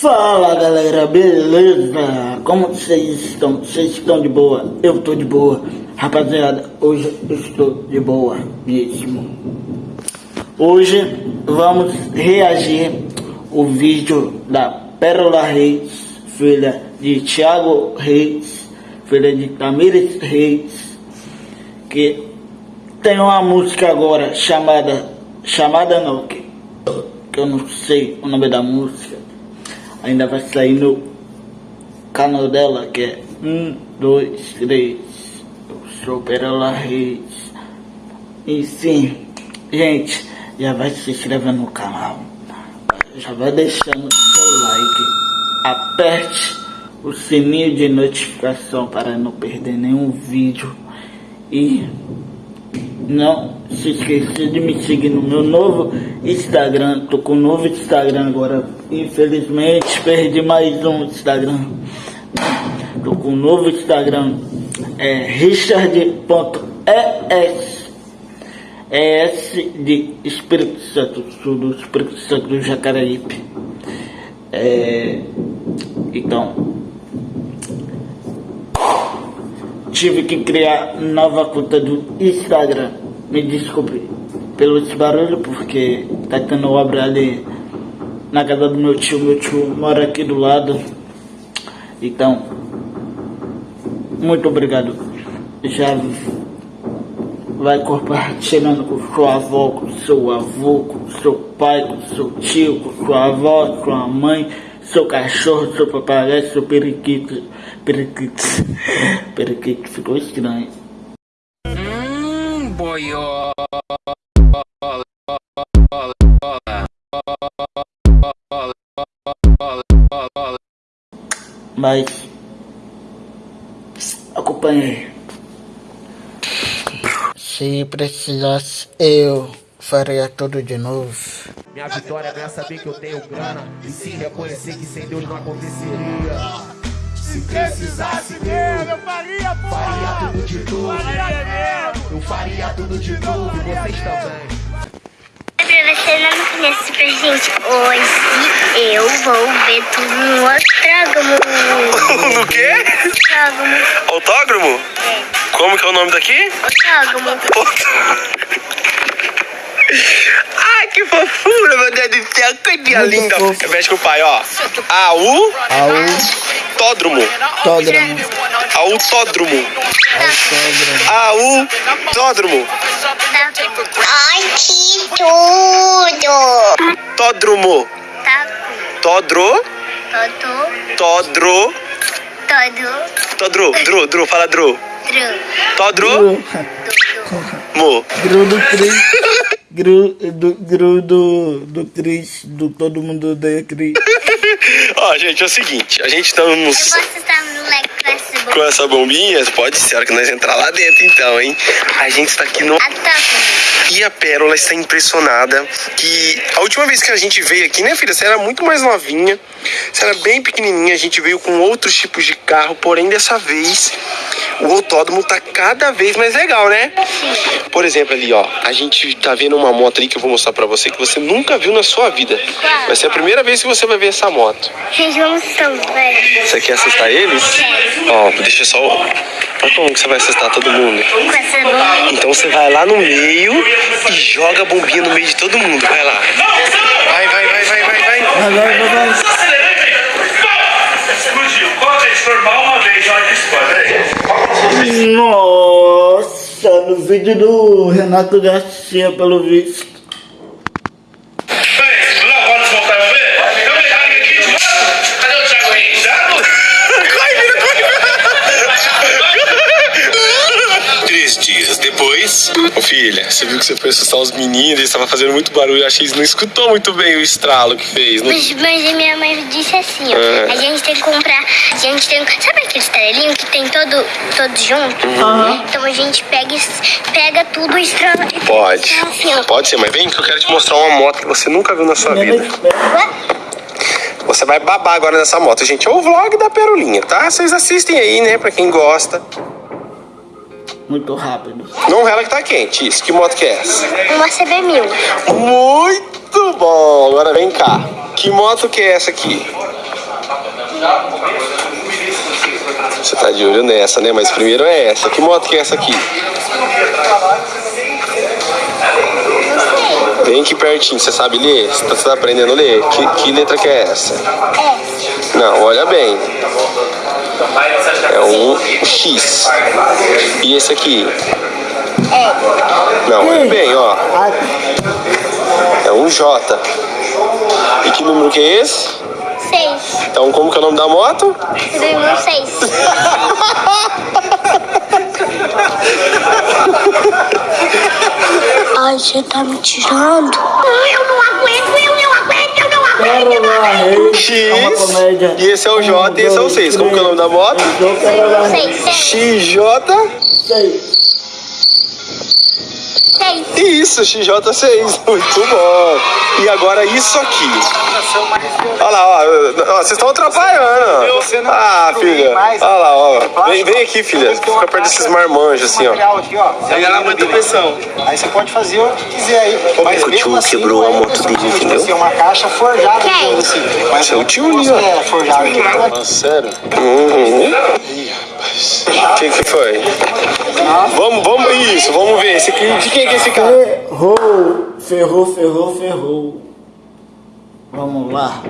Fala galera, beleza? Como vocês estão? Vocês estão de boa? Eu tô de boa. Rapaziada, hoje eu estou de boa mesmo. Hoje vamos reagir o vídeo da Pérola Reis, filha de Thiago Reis, filha de Tamires Reis, que tem uma música agora chamada, chamada não, que, que eu não sei o nome da música ainda vai sair no canal dela que é 1, 2, 3. Eu sou Reis. E sim, gente, já vai se inscrevendo no canal. Já vai deixando seu like. Aperte o sininho de notificação para não perder nenhum vídeo. E não se esqueça de me seguir no meu novo Instagram. Tô com um novo Instagram agora. Infelizmente perdi mais um Instagram. Tô com um novo Instagram. É richard.es ES de Espírito Santo, sul Espírito Santo do Jacareípe. É, então, tive que criar nova conta do Instagram. Me desculpe pelo barulho, porque tá tendo obra ali na casa do meu tio. Meu tio mora aqui do lado. Então, muito obrigado. Já vai compartilhando com sua avó, com seu avô, com seu pai, com seu tio, com sua avó, sua mãe seu cachorro, seu papagaio, seu periquito. Periquito. Periquito ficou estranho. Hum, boiola. Mas acompanhei. Se precisasse eu faria tudo de novo. Minha vitória não é saber que eu tenho grana, e sim reconhecer que sem Deus não aconteceria. Se precisasse mesmo, eu faria, porra. Faria tudo de novo. Faria mesmo. Eu faria tudo de novo, e vocês também. Pra você não me conhece, super gente, hoje eu vou ver tudo no autógramo. no quê? Autógramo. Autógramo? É. Como que é o nome daqui? Autógramo. Ai, que fofura, meu Deus do céu, que dia linda. Repete com o pai, ó. AU. Autódromo. Autódromo. Autódromo. Autódromo. Ai, que tudo. Tódromo. Todro. Todro. todo, Todro. Dro. Dro. Fala Dro. tru, Todro. Mo. Gru do Cris. Gru do, gru do, do Cris. Do todo mundo odeia Cris. Ó, gente, é o seguinte. A gente tá Eu nos... posso estar no com essa com boca. essa bombinha, pode ser, a hora que nós entrar lá dentro então, hein? A gente está aqui no... A. E a Pérola está impressionada que a última vez que a gente veio aqui, né, filha? Você era muito mais novinha, você era bem pequenininha, a gente veio com outros tipos de carro, porém dessa vez o autódromo tá cada vez mais legal, né? Por exemplo, ali, ó, a gente tá vendo uma moto ali que eu vou mostrar pra você que você nunca viu na sua vida. Vai ser a primeira vez que você vai ver essa moto. Gente, vamos também. Você quer assustar eles? Ó, deixa só. Olha como que você vai assustar todo mundo. Com essa bombinha. Então você vai lá no meio e joga a bombinha no meio de todo mundo. Vai lá. Vai, vai, vai, vai, vai, vai. Vai, vai, vai, vai. Explodiu. Uma vez vez já explode. Nossa, no vídeo do Renato Garcia, pelo visto. Depois. Ô filha, você viu que você foi assustar os meninos, eles estavam fazendo muito barulho. Eu achei que você não escutou muito bem o estralo que fez. Não... Mas, mas a minha mãe disse assim, ó. É. A gente tem que comprar. A gente tem. Sabe aquele estrelinho que tem todo, todo junto? Uhum. Então a gente pega, pega tudo e estrela. e Pode. Assim. Pode ser, mas vem que eu quero te mostrar uma moto que você nunca viu na sua vida. Você vai babar agora nessa moto, gente. É o vlog da Perolinha, tá? Vocês assistem aí, né? Pra quem gosta. Muito rápido. Não rela que tá quente. Isso. Que moto que é essa? Uma CB1000. Muito bom! Agora vem cá. Que moto que é essa aqui? Você tá de olho nessa, né? Mas primeiro é essa. Que moto que é essa aqui? Vem aqui pertinho, você sabe ler? Você tá, aprendendo a ler? Que, que letra que é essa? Não, olha bem. É um X. E esse aqui? Não, olha bem, ó. É um J. E que número que é esse? Seis. Então como que é o nome da moto? Número seis. Ai, você tá me tirando? Eu não aguento, eu não aguento, eu X. E esse é o J e esse é o 6. Como que é o nome da moto? XJ. 6. Isso, XJ6. Muito bom. E agora isso aqui. Olha lá, ó. ó, Vocês estão atrapalhando. Ah, filha. Olha lá, ó. Vem, vem aqui, filha. Fica perto desses marmanjos assim, ó. ela aguenta a pressão. Aí você pode fazer o que quiser aí. Mas o tio assim, quebrou a não é moto dele, tipo entendeu? assim, uma caixa forjada, assim. Mas Seu tio ali, ó. É, sério? Uhum. O que que foi? Vamos, vamos, isso, vamos ver. Esse aqui, de quem que é esse cara? Ferrou, ferrou, ferrou, ferrou. Vamos lá.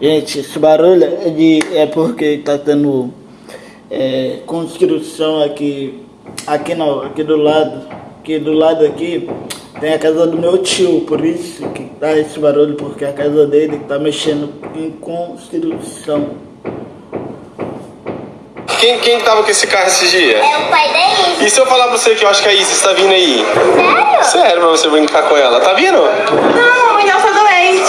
Gente, esse barulho é, de, é porque tá tendo é, construção aqui, aqui não, aqui do lado, aqui do lado aqui tem a casa do meu tio, por isso que dá esse barulho, porque a casa dele tá mexendo em construção. Quem, quem tava com esse carro esse dia? É o pai da Isis. E se eu falar pra você que eu acho que a Isis tá vindo aí? Sério? Sério, pra você brincar com ela. Tá vindo? Não, mas ela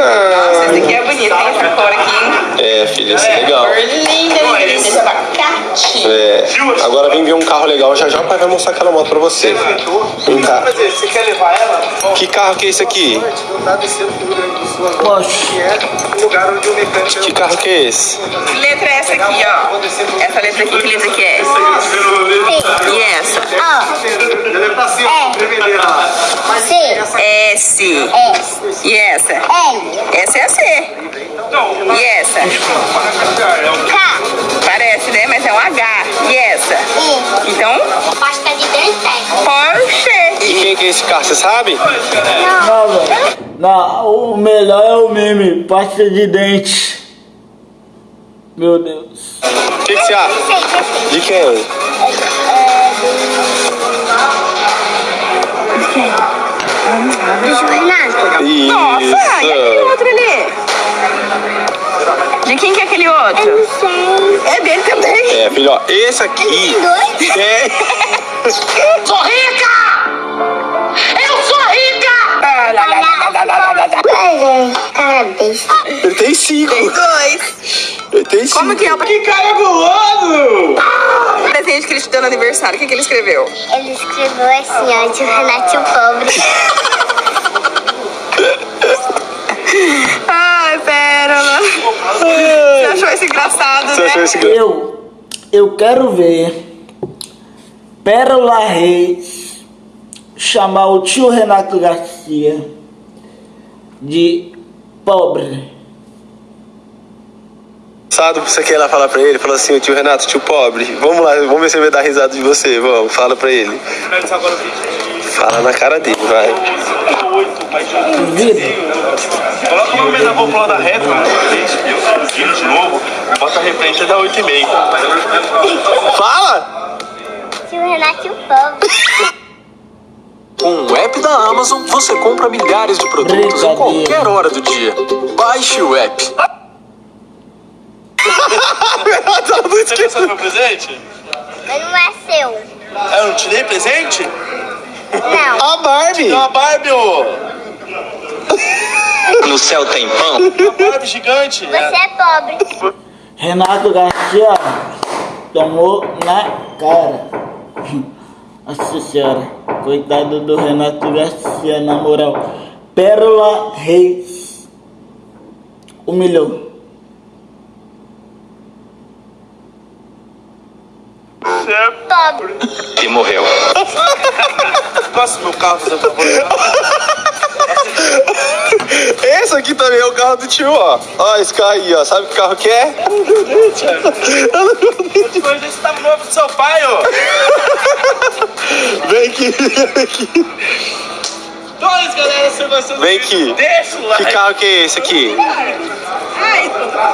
Ah, Esse aqui é bonito, tem essa cor aqui. é, filha, isso é legal. Cor linda, linda. Esse abacate. É, agora vem ver um carro legal. Já já o pai vai mostrar aquela moto pra você. Vem cá. Você quer levar ela? Que carro que é esse aqui? Não tá Poxa. que é o lugar onde o mecânico... Que carro que é esse? Que letra é essa aqui, ó? Essa letra aqui, que letra que é? E essa? Ó, é S. S, E essa? L, Essa é a C. E essa? K, Parece, né? Mas é um H. E essa? I. Então, Pasta de dente. Porsche. E quem que é esse carro, você sabe? Não, velho. Não, o melhor é o meme, pasta de dente. Meu Deus. O que, que você acha? De quem? Desjoelhado. Isso. Nossa, e aquele outro ali? De quem que é aquele outro? Eu não sei. É dele também? É, filho, ó, esse aqui... Tem dois? É. sou rica! Eu sou rica! Ele tem cinco. Tem dois. Ele tem cinco. Como que é? Que cara guloso! Ah! O presente que ele te deu no aniversário, o que, que ele escreveu? Ele escreveu assim, ó, de Renato Pobre. Você achou isso engraçado, Você né? achou esse grande? Eu, eu quero ver Pérola Reis chamar o tio Renato Garcia de pobre. Sabe você quer ir lá falar pra ele? Falou assim, o tio Renato, tio pobre, vamos lá, vamos ver se ele vai dar risada de você, vamos, fala pra ele. Fala na cara dele, vai. Duvido. Coloca o nome da popular da reta, gira de novo, bota a referência da 8,5. Fala! Tio Renato Pobre. Com o app da Amazon, você compra milhares de produtos em qualquer hora do dia. Baixe o app. tá muito Você gostou do meu presente? Mas não é seu. Eu não te dei presente? Não. A Barbie! É uma Barbie, ô! No céu tem pão? Uma Barbie gigante. Você é pobre. Renato Garcia tomou na cara. Nossa senhora, coitado do Renato Garcia, na moral. Pérola Reis humilhou. É Pobre. E morreu. Gosta do meu carro, por favor? Esse aqui também é o carro do tio, ó. Ó, esse carro aí, ó. Sabe que carro que é? Depois desse tá novo do seu pai, ó. Vem aqui, vem aqui. Dois, galera, você gostou do Vem vídeo? aqui. Deixa o like. Que carro que é esse aqui?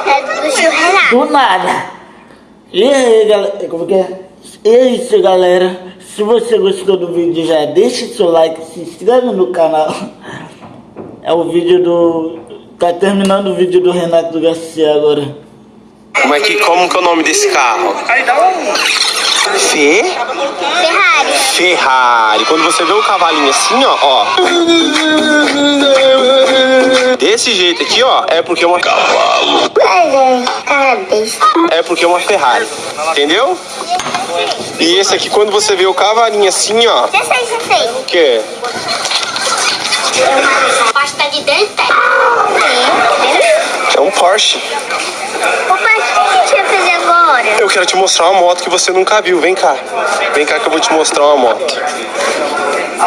É do tio Renato. Do nada. E aí, galera, como que é? E é isso, galera. Se você gostou do vídeo, já deixa seu like, se inscreve no canal. É o vídeo do... Tá terminando o vídeo do Renato Garcia agora. Como é que, como que é o nome desse carro? Aí dá um... Fê? Ferrari. Ferrari. Quando você vê o cavalinho assim, ó, ó. Desse jeito aqui, ó, é porque é uma cavalo. É porque é uma Ferrari. Entendeu? E esse aqui, quando você vê o cavalinho assim, ó, Já sei, já sei. o quê? Pasta de dente. É um Porsche. O pai, o que a gente vai fazer agora? Eu quero te mostrar uma moto que você nunca viu. Vem cá. Vem cá que eu vou te mostrar uma moto.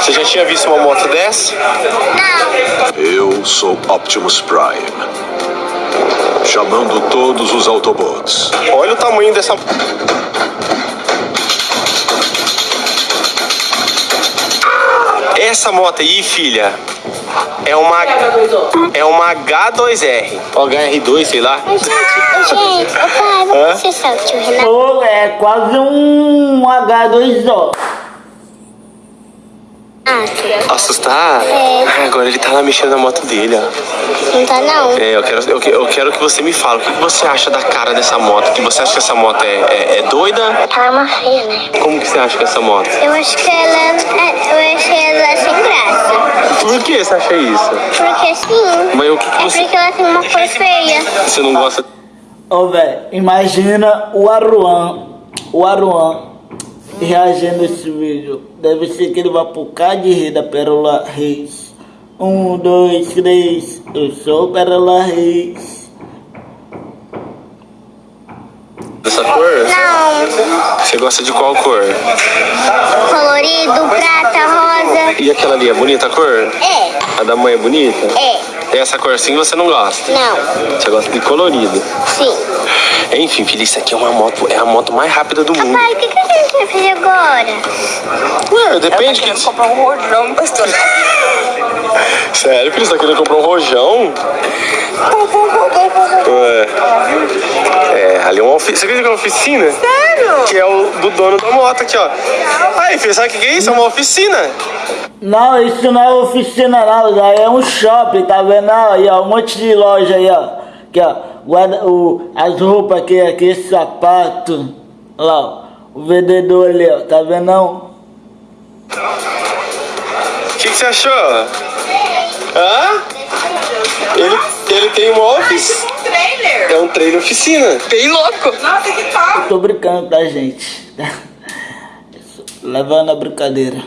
Você já tinha visto uma moto dessa? Não. Eu sou Optimus Prime. Chamando todos os Autobots. Olha o tamanho dessa. Essa moto aí, filha, é uma é uma H2R, ou HR2, sei lá. Gente, gente, ô pai, vamos o tio Renato. Pô, é quase um H2O. Assustar? É. Ah, agora ele tá lá mexendo na moto dele, ó. Não tá não. É, eu quero, eu, que- eu quero que você me fale o que que você acha da cara dessa moto. Que você acha que essa moto é, é, é doida? Ela é uma feia, né? Como que você acha que é essa moto? Eu acho que ela é, eu acho que ela é sem graça. Por que você acha isso? Porque assim, Mas o que, que é você. porque ela tem uma cor feia. Você não gosta. Ô, velho, imagina o Aruan, o Aruan reagindo a esse vídeo. Deve ser que ele vai pro cá de rei da Pérola Reis. Um, dois, três, eu sou Pérola Reis. Dessa cor? Não, Você gosta de qual cor? colorido, prata, rosa. E aquela ali, é bonita a cor? É, A da mãe é bonita? é, Essa cor assim você não gosta? não, Você gosta de colorido. sim. Enfim, filha, isso aqui é uma moto, é a moto mais rápida do mundo. Pai, o que, que a gente vai fazer agora? Ué, depende que. comprar um rojão, pastor. Sério, filho, você tá querendo comprar um rojão? Ué. É, ali é uma oficina. Você acredita que é uma oficina? Sério? Que é o do dono da moto aqui, ó. Aí, filho, sabe o que que é isso? É uma oficina. Não, isso não é oficina não, isso aí é um shopping, tá vendo? Aí, ó, um monte de loja aí, ó. Aqui, ó, guarda, o, as roupas aqui, aqui, esse sapato. Olha lá, ó, o vendedor ali, ó, tá vendo não? O que, que você achou? Hã? Ele, ele tem uma oficina. Um trailer. É um trailer oficina. Bem louco. Nossa, que top. Tô brincando, tá, gente? Levando a brincadeira.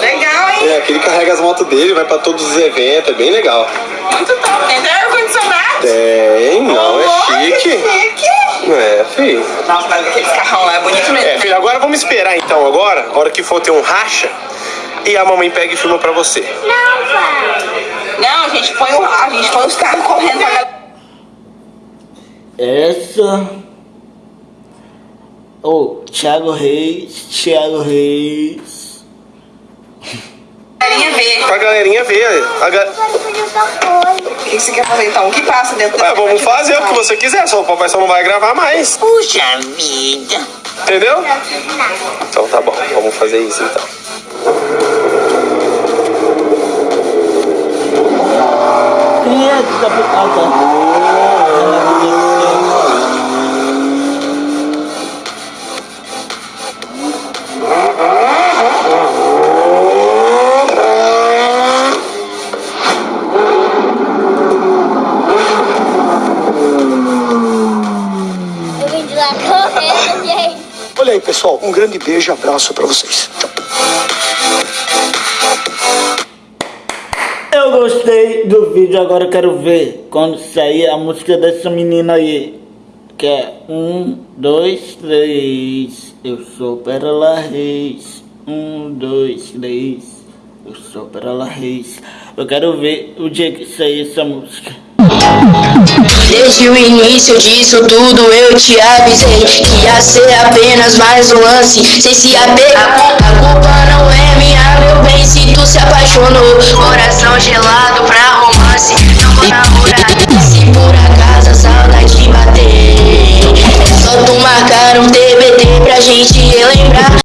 Legal, hein? É, aqui ele carrega as motos dele, vai pra todos os eventos, é bem legal. Muito top. Tem ar-condicionado. Tem, não, é chique. que chique. É, filho. Nossa, mas aqueles carrão lá é bonito mesmo. É, filho, agora vamos esperar então, agora, a hora que for ter um racha, e a mamãe pega e filma pra você. Não, pai. Não, a gente põe, o, a gente põe os carros correndo pra galera. Essa. Ô, Thiago Reis, Thiago Reis. ver. Pra galerinha ver. A ga... O que, que você quer fazer então? O que passa dentro Ué, vamos fazer o que você quiser, só o papai só não vai gravar mais. Puxa vida. Entendeu? Então tá bom, vamos fazer isso então. Quem é que tá. Ah, Eu vim de lá correndo, gente. Olha aí, pessoal, um grande beijo e abraço pra vocês. Eu gostei do vídeo, agora quero ver quando sair a música dessa menina aí. Que é um, dois, três. Eu sou Pérola Reis. Um, dois, três. Eu sou Pérola Reis. Eu quero ver o dia que sair essa música. Desde o início disso tudo eu te avisei Que ia ser apenas mais um lance. Sem se apegar A culpa não é minha, meu bem, se tu se apaixonou. Coração gelado pra romance, não vou namorar Se por acaso a saudade bater. É só tu marcar um TBT pra gente relembrar.